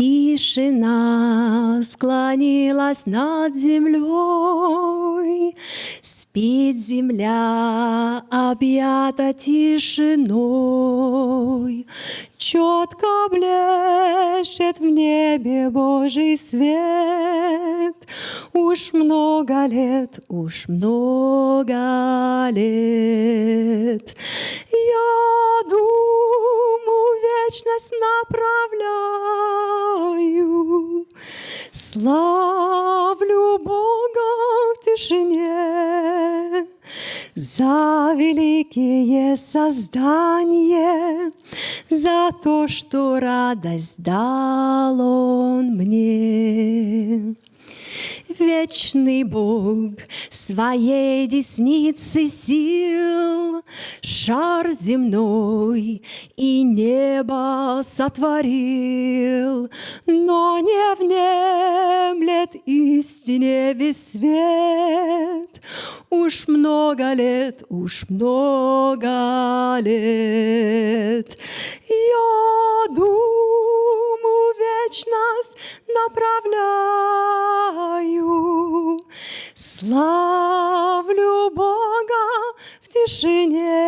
Тишина склонилась над землей, Спит земля, объята тишиной, Четко блещет в небе Божий свет. Уж много лет, уж много лет. Я вечность направляю, Славлю Бога в тишине за великие создания, за то, что радость дал Он мне. Вечный Бог своей десницы сил Шар земной и небо сотворил, Но не внемлет истине весь свет. Уж много лет, уж много лет Я думаю вечность направляю, Славлю Бога в тишине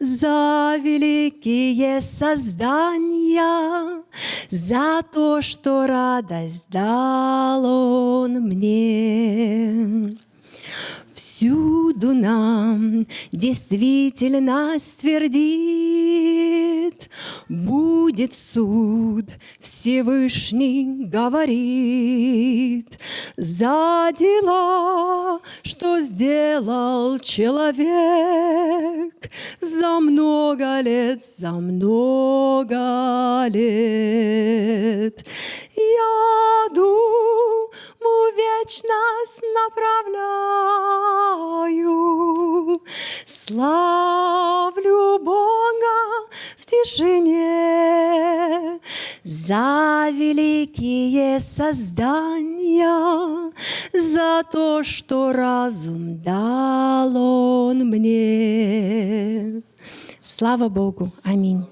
за великие создания, за то, что радость дал Он мне. Всюду нам действительность твердит, Будет суд, Всевышний говорит, За дела, что сделал человек, За много лет, за много лет. Я думаю, вечность направляю, Славлю Бога в тишине За великие создания, За то, что разум дал Он мне. Слава Богу! Аминь.